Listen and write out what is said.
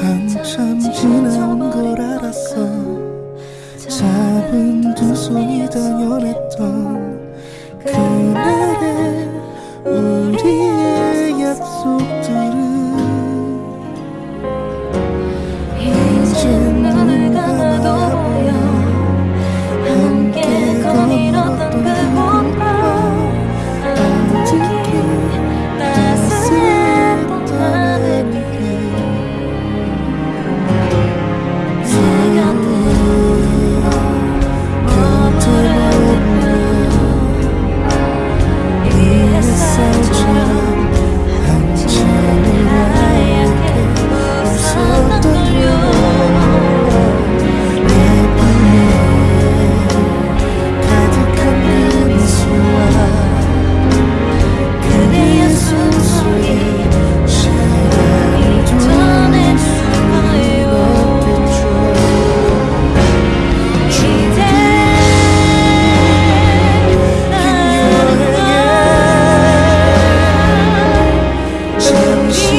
한참 지난 걸 알았어. 잡은 두 손이 당연했던 그날 she